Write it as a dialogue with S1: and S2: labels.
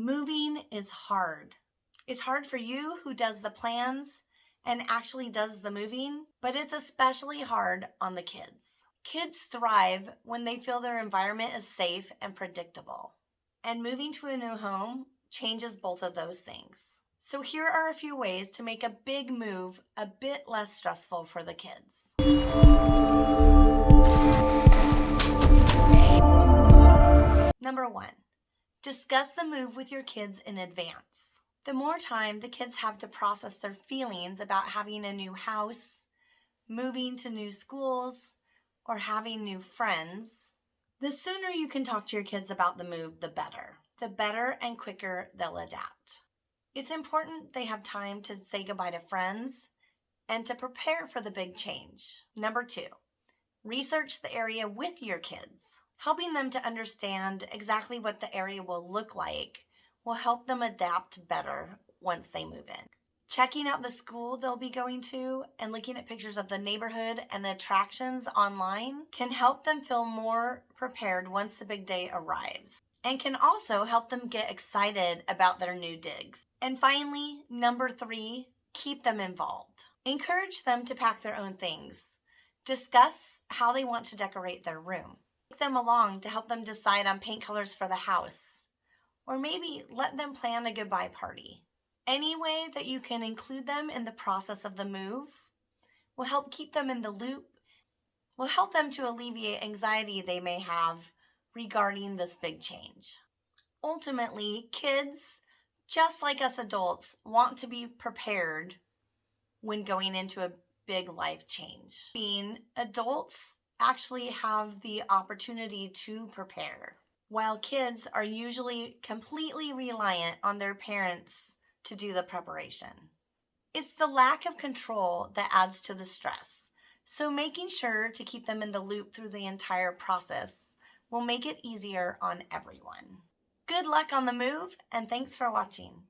S1: Moving is hard. It's hard for you who does the plans and actually does the moving, but it's especially hard on the kids. Kids thrive when they feel their environment is safe and predictable. And moving to a new home changes both of those things. So here are a few ways to make a big move a bit less stressful for the kids. Number one, discuss the move with your kids in advance. The more time the kids have to process their feelings about having a new house, moving to new schools, or having new friends, the sooner you can talk to your kids about the move, the better. The better and quicker they'll adapt. It's important they have time to say goodbye to friends and to prepare for the big change. Number two, research the area with your kids. Helping them to understand exactly what the area will look like will help them adapt better once they move in. Checking out the school they'll be going to and looking at pictures of the neighborhood and attractions online can help them feel more prepared once the big day arrives and can also help them get excited about their new digs. And finally, number three, keep them involved. Encourage them to pack their own things. Discuss how they want to decorate their room. Them along to help them decide on paint colors for the house. Or maybe let them plan a goodbye party. Any way that you can include them in the process of the move will help keep them in the loop, will help them to alleviate anxiety they may have regarding this big change. Ultimately, kids, just like us adults, want to be prepared when going into a big life change. Being adults actually have the opportunity to prepare, while kids are usually completely reliant on their parents to do the preparation. It's the lack of control that adds to the stress, so making sure to keep them in the loop through the entire process will make it easier on everyone. Good luck on the move, and thanks for watching.